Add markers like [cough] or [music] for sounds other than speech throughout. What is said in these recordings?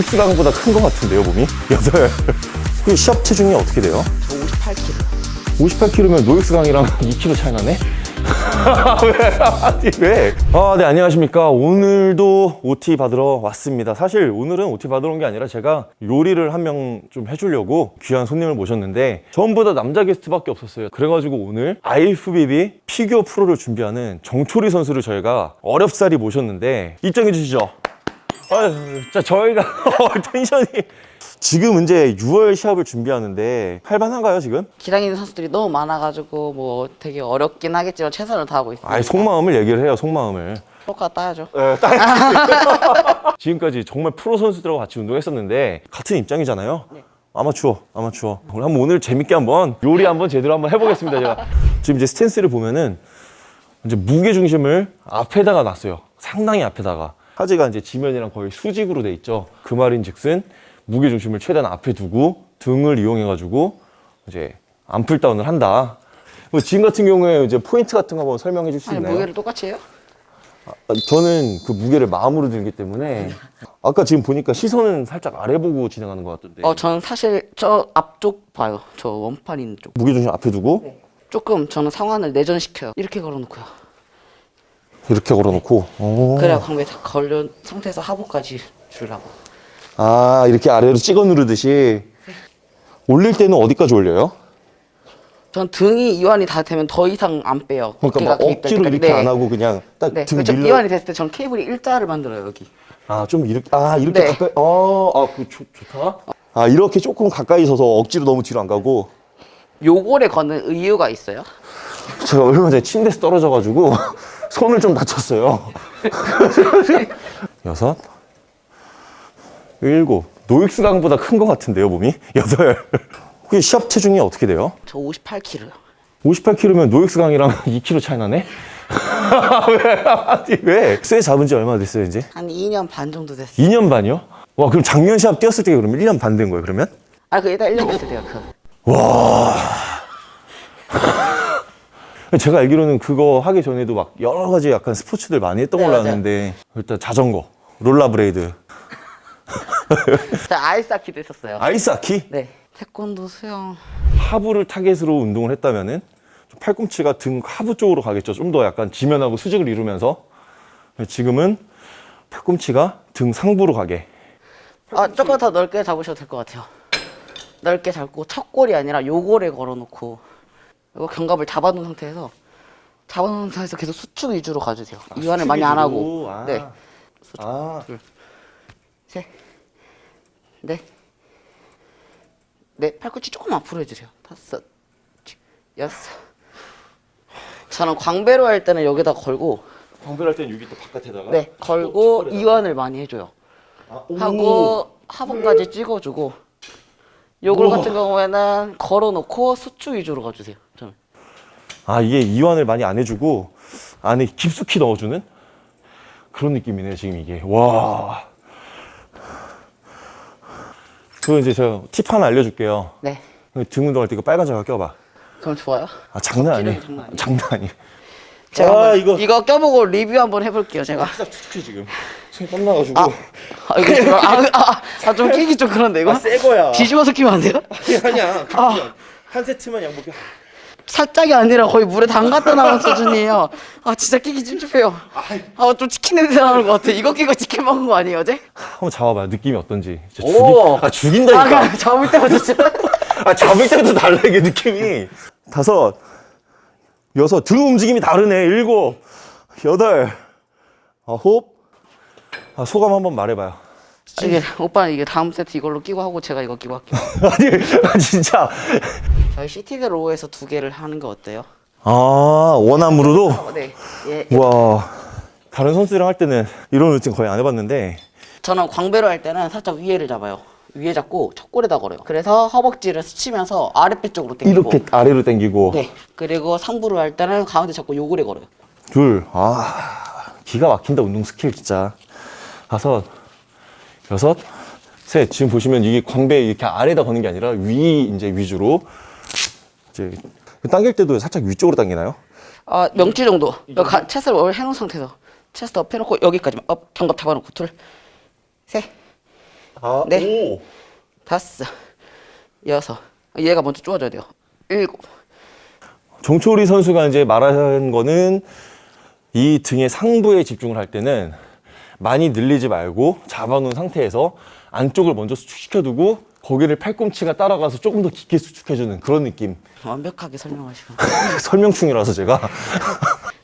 노익스 강보다 큰 것 같은데요, 몸이? [laughs] 여덟. 그 시합 체중이 어떻게 돼요? 저 58kg. 58kg면 노익스 강이랑 2kg 차이 나네? [laughs] 왜? 왜? 아, 네, 안녕하십니까. 오늘도 OT 받으러 왔습니다. 사실 오늘은 OT 받으러 온 게 아니라 제가 요리를 한 명 좀 해주려고 귀한 손님을 모셨는데 전부 다 남자 게스트밖에 없었어요. 그래가지고 오늘 IFBB 피겨 프로를 준비하는 정초리 선수를 저희가 어렵사리 모셨는데 입장해 주시죠. 아유, 자, 저희가 [laughs] 텐션이. 지금 이제 6월 시합을 준비하는데 할만한가요, 지금? 기다리는 선수들이 너무 많아가지고 뭐 되게 어렵긴 하겠지만 최선을 다하고 있습니다. 아이 속마음을 얘기를 해요 속마음을. 효과 따야죠. 네, 딱 [laughs] 지금까지 정말 프로 선수들하고 같이 운동했었는데 같은 입장이잖아요. 아마추어 아마추어. 오늘 한번 오늘 재밌게 한번 요리 한번 제대로 한번 해보겠습니다 제가. 지금 이제 스탠스를 보면은 이제 무게 중심을 앞에다가 놨어요. 상당히 앞에다가 하지가 이제 지면이랑 거의 수직으로 돼 있죠 그 말인즉슨 무게 중심을 최대한 앞에 두고 등을 이용해 가지고 이제 암풀 다운을 한다 뭐 지금 같은 경우에 이제 포인트 같은 거 한번 설명해 줄 수 있나요? 무게를 똑같이 해요? 아, 저는 그 무게를 마음으로 들기 때문에 [laughs] 아까 지금 보니까 시선은 살짝 아래 보고 진행하는 것 같던데 어 저는 사실 저 앞쪽 봐요. 저 원판 있는 쪽. 무게 중심 앞에 두고 조금 저는 상완을 내전시켜요. 이렇게 걸어놓고요. 이렇게 걸어놓고 오. 그래야 광배 다 걸려 상태에서 하부까지 주려고. 아 이렇게 아래로 찍어 누르듯이 올릴 때는 어디까지 올려요? 전 등이 이완이 다 되면 더 이상 안 빼요. 그러니까 억지로 때까지. 이렇게 네. 안 하고 그냥 딱 네, 등 그렇죠. 밀려 이완이 됐을 때 전 케이블이 일자를 만들어요 여기. 아 좀 이렇게 아 이렇게 네. 가까이 어아그 좋다 아 이렇게 조금 가까이 서서 억지로 너무 뒤로 안 가고 요거를 거는 이유가 있어요. 제가 얼마 전에 침대에서 떨어져가지고 손을 좀 다쳤어요. [laughs] 여섯, 일곱. 노익스 강보다 큰 것 같은데요, 몸이? 여덟. 그게 시합 체중이 어떻게 돼요? 저 58kg요. 58kg면 노익스 강이랑 2kg 차이 나네? 왜? [laughs] 아니, 왜? 쇠 잡은 지 얼마나 됐어요, 이제? 한 2년 반 정도 됐어요. 2년 반이요? 와, 그럼 작년 시합 뛰었을 때 그러면 1년 반 된 거예요, 그러면? 아, 그 일단 1년 됐을 때요. 그. 제가 알기로는 그거 하기 전에도 막 여러 가지 약간 스포츠들 많이 했던 네, 걸로. 아는데 일단 자전거, 롤러블레이드, 아이스하키도 했었어요. 아이스하키? 네. 태권도, 수영. 하부를 타겟으로 운동을 했다면은 좀 팔꿈치가 등 하부 쪽으로 가겠죠. 좀 더 약간 지면하고 수직을 이루면서 지금은 팔꿈치가 등 상부로 가게. 아, 조금 더 넓게 잡으셔도 될 것 같아요. 넓게 잡고 첫 골이 아니라 요골에 걸어놓고 이거 견갑을 잡아놓은 상태에서 잡아놓은 상태에서 계속 수축 위주로 가주세요. 이완을 많이 안 하고. 아. 네. 아, 셋. 넷. 네. 팔꿈치 조금 앞으로 해주세요. 다섯. 여섯. 저는 광배로 할 때는 여기다 걸고 광배할 때는 여기 또 바깥에다가. 네 걸고 이완을 많이 해줘요. 아, 오. 하고 하부까지 찍어주고 요걸 같은 경우에는 걸어놓고 수축 위주로 가주세요. 저는. 아 이게 이완을 많이 안 해주고 안에 깊숙이 넣어주는 그런 느낌이네요 지금 이게 와. 그거 이제 제가 팁 하나 알려줄게요. 네. 등 운동할 때 이거 빨간 장갑 껴봐. 그럼 좋아요. 아 장난 아니에요. 장난 아니에요. 장난 아니에요. 제가 아, 이거- 이거 껴보고 리뷰 한번 해볼게요. 제가. 살짝 축축해 지금. 손 땀나가지고. 아, 아 이거 좀- 아, 아, 아, 좀 끼기 좀 그런데 이거. 새 거야. 뒤집어서 끼면 안 돼요? 아니 야. 아. 한 세트만 양복해. 살짝이 아니라 거의 물에 담갔다 나온 수준이에요. 아 진짜 끼기 찝찝해요. 아좀 치킨 냄새 나는 것 같아. 이거 끼고 치킨 먹은 거 아니에요 어제? 한번 잡아봐요. 느낌이 어떤지. 진짜 오. 죽이, 아 죽인다니까. 아까 잡을 때부터 [laughs] 진짜. 아 잡을 때부터 달라 이게 느낌이. 다섯, 여섯, 등 움직임이 다르네. 일곱, 여덟, 아홉. 아 소감 한번 말해봐요. 이게 오빠는 이게 다음 세트 이걸로 끼고 하고 제가 이거 끼고 할게요. [laughs] 아니 아, 진짜. 저희 seated row에서 두 개를 하는 거 어때요? 아 one arm으로도. 어, 네. 예. 와 다른 선수들이랑 할 때는 이런 루틴 거의 안 해봤는데. 저는 광배로 할 때는 살짝 위에를 잡아요. 위에 잡고 첫 골에다 걸어요. 그래서 허벅지를 스치면서 아랫배 쪽으로 당기고. 이렇게 아래로 당기고 네. 그리고 상부로 할 때는 가운데 잡고 요골에 걸어요. 둘, 아, 기가 막힌다, 운동 스킬, 진짜. 다섯, 여섯, 셋. 지금 보시면 이게 광배 이렇게 아래다 거는 게 아니라 위, 이제 위주로. 이제, 당길 때도 살짝 위쪽으로 당기나요? 아 명치 정도. 여기 가, 체스를 월 해놓은 상태에서 chest up 해놓고 여기까지만 up 견갑 잡아놓고 둘, 셋, 아, 네. 오. 다섯, 여섯. 얘가 먼저 쪼아줘야 돼요. 일곱. 정초리 선수가 이제 말하는 거는 이 등의 상부에 집중을 할 때는 많이 늘리지 말고 잡아놓은 상태에서 안쪽을 먼저 수축시켜두고 거기를 팔꿈치가 따라가서 조금 더 깊게 수축해주는 그런 느낌. 완벽하게 설명하시고. [laughs] 설명충이라서 제가.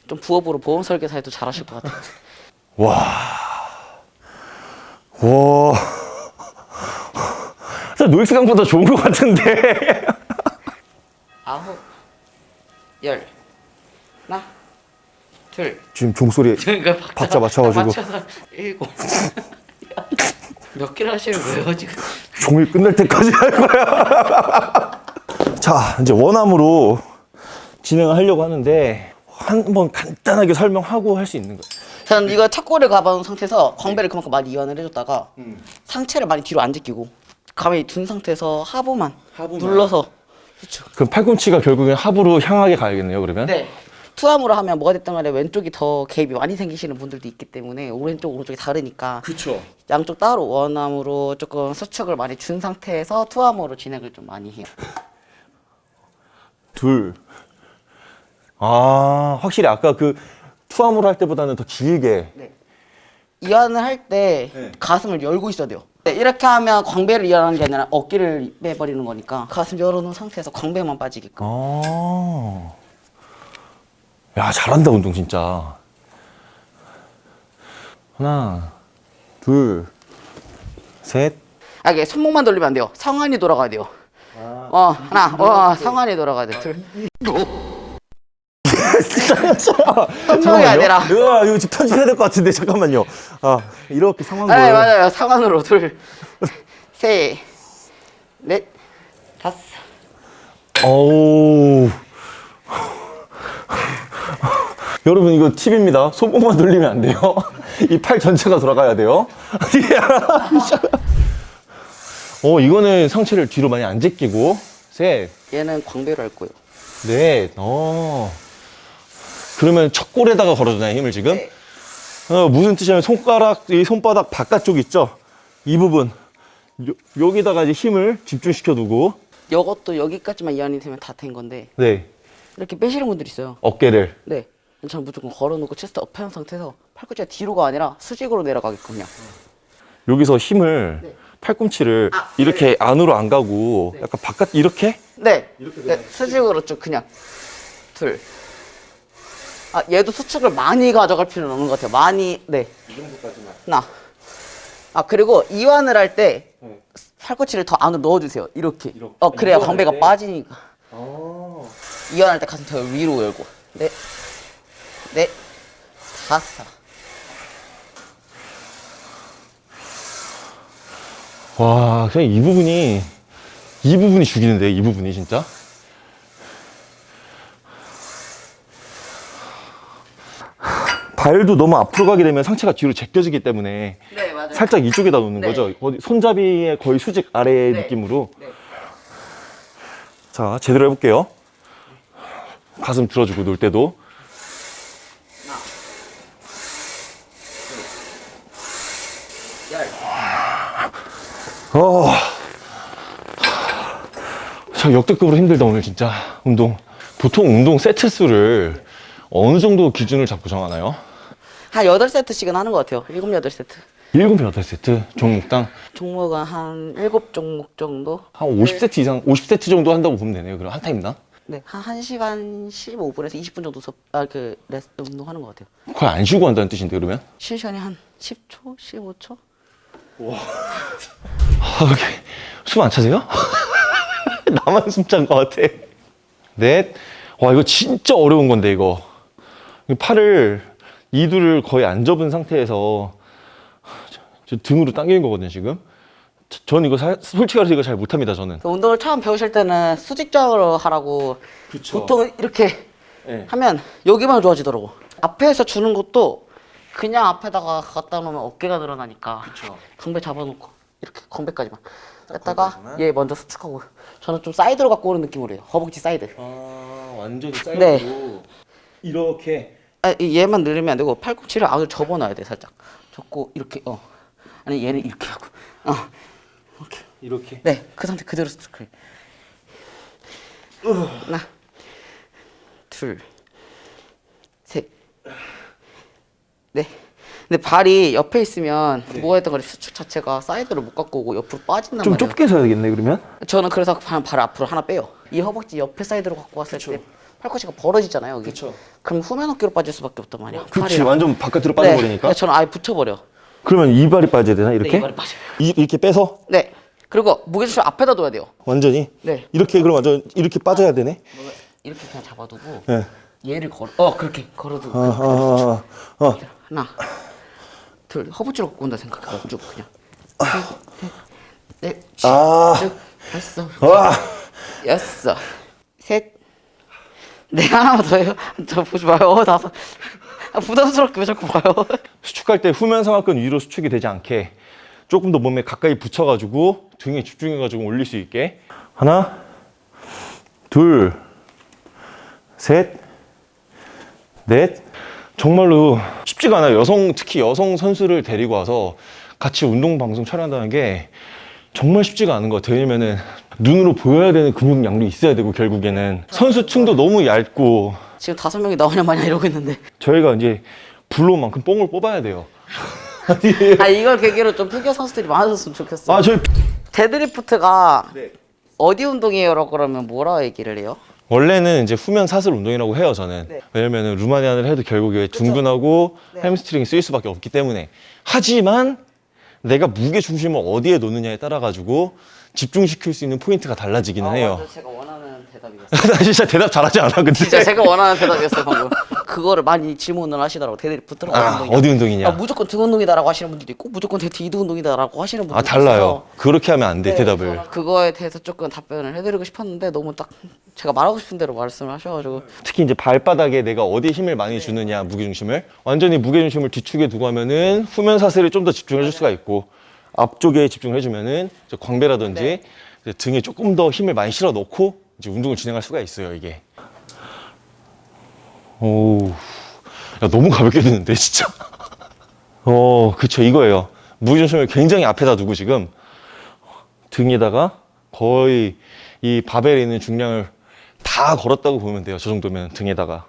좀 부업으로 보험 설계사에도 잘하실 것 같아요. 와. 와. 진짜 노익스강보다 좋은 것 같은데. 아홉, 열, 하나, 둘. 지금 종소리 [laughs] 그러니까 박자 맞춰가지고. 맞춰서 일곱. [laughs] 몇 개를 하시는 거예요 지금? 종일 끝날 때까지 할 거야. [laughs] 자, 이제 원암으로 진행을 하려고 하는데 한번 간단하게 설명하고 할 수 있는 거예요. 저는 이거 첫골을 가봐놓은 상태에서 광배를 그만큼 많이 이완을 해줬다가 상체를 많이 뒤로 안 제끼고 가만히 둔 상태에서 하부만, 하부만. 눌러서 그렇죠. 그럼 팔꿈치가 결국엔 하부로 향하게 가야겠네요, 그러면? 네. 투함으로 하면 뭐가 됐든 간에 왼쪽이 더 개입이 많이 생기시는 분들도 있기 때문에 오른쪽 오른쪽이 다르니까 그쵸. 양쪽 따로 원암으로 조금 수축을 많이 준 상태에서 투함으로 진행을 좀 많이 해요. 둘. 아, 확실히 아까 그 투함으로 할 때보다는 더 길게. 네. 이완을 할때 네. 가슴을 열고 있어야 돼요. 네, 이렇게 하면 광배를 이완하는 게 아니라 어깨를 빼버리는 거니까 가슴 열어놓은 상태에서 광배만 빠지게끔. 아. 야, 잘한다, 운동 진짜. 하나, 둘, 셋. 아, 이게 손목만 돌리면 안 돼요. 상완이 돌아가야 돼요. 어, 하나, 어, 상완이 돌아가야 돼. 둘. 손목이 아니라. 으아, 이거 지금 편집해야 될 것 같은데, 잠깐만요. 아, 이렇게 상황을. 네, 맞아요. 상완으로 둘, 셋, 넷, 다섯. 어우. 여러분, 이거 팁입니다. 손목만 돌리면 안 돼요. [laughs] 이 팔 전체가 돌아가야 돼요. [laughs] 어, 이거는 상체를 뒤로 많이 안 제끼고. 셋, 얘는 광배로 할 거예요. 넷, 어. 그러면 첫 골에다가 걸어주나요, 힘을 지금? 네. 어, 무슨 뜻이냐면 손가락, 이 손바닥 바깥쪽 있죠? 이 부분. 요, 여기다가 이제 힘을 집중시켜 두고, 이것도 여기까지만 이완이 되면 다 된 건데 네, 이렇게 빼시는 분들 있어요. 어깨를. 네. 저는 무조건 걸어놓고 chest up 해놓은 상태에서 팔꿈치가 뒤로가 아니라 수직으로 내려가게끔요. 여기서 힘을, 네. 팔꿈치를 아, 이렇게 안으로 안 가고, 네. 약간 바깥, 이렇게? 네. 네. 수직으로 쭉 그냥 둘. 아 얘도 수축을 많이 가져갈 필요는 없는 것 같아요. 많이 네. 이 정도까지만. 하나. 아 그리고 이완을 할때 네. 팔꿈치를 더 안으로 넣어주세요. 이렇게. 이렇게. 어 그래야 광배가 때? 빠지니까. 아. 이완할 때 가슴 더 위로 열고. 네. 네. 다섯. 와, 그냥 이 부분이, 이 부분이 죽이는데, 이 부분이 진짜. 발도 너무 앞으로 가게 되면 상체가 뒤로 제껴지기 때문에 네 맞아요. 살짝 이쪽에다 놓는 네. 거죠. 어디 손잡이의 거의 수직 아래 네. 느낌으로. 네. 자, 제대로 해볼게요. 가슴 들어주고 놀 때도. 어. 참 역대급으로 힘들다 오늘 진짜 운동. 보통 운동 세트 수를 어느 정도 기준을 잡고 정하나요? 한 여덟 세트씩은 하는 것 같아요. 일곱 여덟 세트. 7, 8세트 종목당 종목은 한 일곱 종목 정도. 한 50세트 이상, 50세트 정도 한다고 보면 되네요. 그럼 한 타임당? 네, 한 1시간 15분에서 20분 정도 섭, 아, 그, 레스 운동하는 것 같아요. 거의 안 쉬고 한다는 뜻인데 그러면? 쉴 시간이 한 10초? 15초? 아, 이렇게 숨 안 차세요? [laughs] 나만 숨 찬 것 같아. 넷. 와, 이거 진짜 어려운 건데, 이거. 이 팔을, 이두를 거의 안 접은 상태에서 저, 저 등으로 당기는 거거든요, 지금. 저- 저는 이거 사- 솔직히 말해서 이거 잘 못합니다, 저는. 그 운동을 처음 배우실 때는 수직적으로 하라고 그쵸. 보통 이렇게 네. 하면 여기만 좋아지더라고. 앞에서 주는 것도 그냥 앞에다가 갖다 놓으면 어깨가 늘어나니까 그쵸. 광배 잡아놓고 이렇게 광배까지만 했다가? 얘 먼저 수축하고 저는 좀 사이드로 갖고 오는 느낌으로 해요. 허벅지 사이드. 아, 완전히 네. 사이드로. 이렇게. 아, 이 얘만 늘리면 안 되고 팔꿈치를 안으로 접어놔야 돼 살짝 접고 이렇게 어 아니 얘는 이렇게 하고 어 이렇게. 네, 그 상태 그대로 스트레. 하나, 둘, 셋, 네. 근데 발이 옆에 있으면 뭐가 됐던 수축 자체가 사이드로 못 갖고 오고 옆으로 빠진단 좀 말이에요. 좁게 서야겠네 그러면. 저는 그래서 발, 발 앞으로 하나 빼요. 이 허벅지 옆에 사이드로 갖고 왔을 때 팔꿈치가 벌어지잖아요. 여기. 그쵸. 그럼 후면 어깨로 빠질 수밖에 없단 말이야. 그렇지. 완전 바깥으로 네, 빠져버리니까. 그래서 저는 아예 붙여버려. 그러면 이 발이 빠져야 되나 이렇게? 네, 이 발이 빠져요. 이, 이렇게 빼서 네. 그리고 무게중심 앞에다 둬야 돼요. 완전히. 네. 이렇게 그럼 완전 이렇게 빠져야 되네. 이렇게 그냥 잡아두고 네. 얘를 걸어 어 그렇게 걸어두고 어, 어, 어, 어. 하나 둘 허벅지로 갖고 온다 생각해. 쭉 그냥. 넷 아. 쭉 다섯 와. 여섯 셋네 하나만 더 해요. 저 보지 마요. 어, 다섯 아, 부담스럽게 왜 자꾸 봐요? 수축할 때 후면 상하근 위로 수축이 되지 않게 조금 더 몸에 가까이 붙여가지고 등에 집중해가지고 올릴 수 있게. 하나 둘 셋 넷 정말로 쉽지가 않아요. 여성 특히 여성 선수를 데리고 와서 같이 운동 방송 촬영한다는 게 정말 쉽지가 않은 것 같아요. 왜냐면은 눈으로 보여야 되는 근육량도 있어야 되고 결국에는. 선수층도 너무 얇고. 지금 다섯 명이 나오냐 마냐 이러고 있는데. 저희가 이제 부른 만큼 뽕을 뽑아야 돼요. [laughs] 아 이걸 계기로 좀 피겨 선수들이 많아졌으면 좋겠어요. 아 저희 deadlift가 네. 어디 운동이에요라고 그러면 뭐라 얘기를 해요? 원래는 이제 후면 사슬 운동이라고 해요 저는 네. 왜냐면 은 Romanian을 해도 결국에 둔근하고 네. 햄스트링이 쓰일 수밖에 없기 때문에 하지만 내가 무게 중심을 어디에 놓느냐에 따라 가지고 집중시킬 수 있는 포인트가 달라지기는 해요 완전 제가 원하는 대답이었어요. [laughs] 나 진짜 대답 잘하지 않아 근데. 진짜 제가 원하는 대답이었어요 방금. 그거를 많이 질문을 하시더라고. 데드리프트는 아, 어디 운동이냐? 아, 무조건 등 운동이다라고 하시는 분들도 있고 무조건 디드 운동이다라고 하시는 분들도 아 달라요. 있어서. 그렇게 하면 안 돼 네, 대답을. 그거에 대해서 조금 답변을 해드리고 싶었는데 너무 딱 제가 말하고 싶은 대로 말씀을 하셔가지고. 특히 이제 발바닥에 내가 어디에 힘을 많이 주느냐 무게중심을. 완전히 무게중심을 뒤축에 두고 하면은 후면 사슬에 좀더 집중을 해줄 수가 있고 앞쪽에 집중을 해주면은 이제 광배라든지 네. 등에 조금 더 힘을 많이 실어 놓고 이제 운동을 진행할 수가 있어요 이게 오, 야 너무 가볍게 드는데 진짜 [laughs] 어 그쵸 이거예요 무게중심을 굉장히 앞에다 두고 지금 등에다가 거의 이 바벨에 있는 중량을 다 걸었다고 보면 돼요. 저 정도면 등에다가.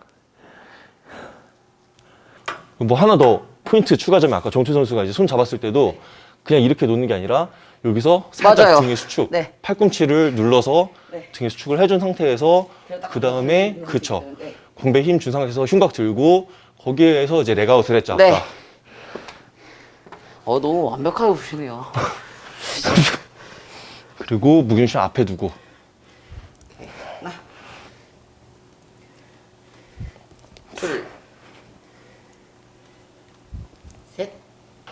뭐 하나 더 포인트 추가점이 아까 정철 선수가 이제 손 잡았을 때도 그냥 이렇게 놓는 게 아니라 여기서 살짝 맞아요. 등에 수축, 네. 팔꿈치를 눌러서 네. 등에 수축을 해준 상태에서 그 다음에 그쵸 네. 광배 힘 준 상태에서 흉곽 들고 거기에서 이제 레그아웃을 했죠 아까. 네. 어 너무 완벽하게 보시네요 [laughs] 그리고 무게중심 앞에 두고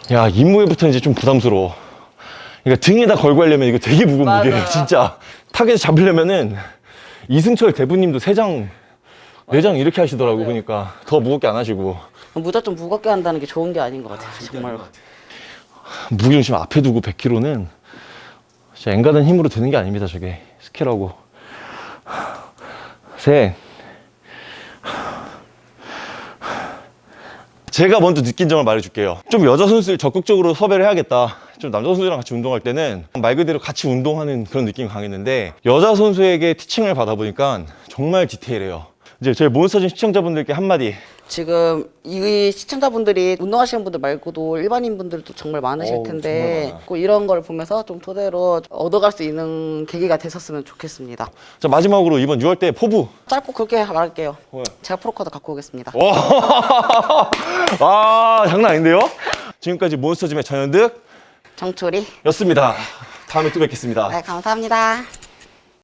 셋야 임무에부터 이제 좀 부담스러워. 그러니까 등에다 걸고 하려면 이거 되게 무거운 맞아요. 무게예요, 진짜. 타겟 잡으려면은 이승철 대부님도 세 장, 네장 이렇게 하시더라고, 그러니까 더 무겁게 안 하시고 무작정 무겁게 한다는 게 좋은 게 아닌 것 같아요 정말로 무게중심 앞에 두고 100kg는 진짜 엔가든 힘으로 드는 게 아닙니다, 저게 스킬하고. 셋. 제가 먼저 느낀 점을 말해줄게요. 좀 여자 선수를 적극적으로 섭외를 해야겠다. 좀 남자 선수랑 같이 운동할 때는 말 그대로 같이 운동하는 그런 느낌이 강했는데 여자 선수에게 티칭을 받아보니까 정말 디테일해요. 이제 저희 몬스터진 시청자분들께 한마디. 지금 이 시청자분들이 운동하시는 분들 말고도 일반인 분들도 정말 많으실 정말 텐데 많아요. 꼭 이런 걸 보면서 좀 토대로 얻어갈 수 있는 계기가 됐었으면 좋겠습니다. 자, 마지막으로 이번 6월대 포부. 짧고 굵게 말할게요. 네. 제가 프로카드 갖고 오겠습니다. 와, [laughs] 아, 장난 아닌데요? 지금까지 몬스터짐의 전현득 정초리. 였습니다. 다음에 또 뵙겠습니다. 네, 감사합니다.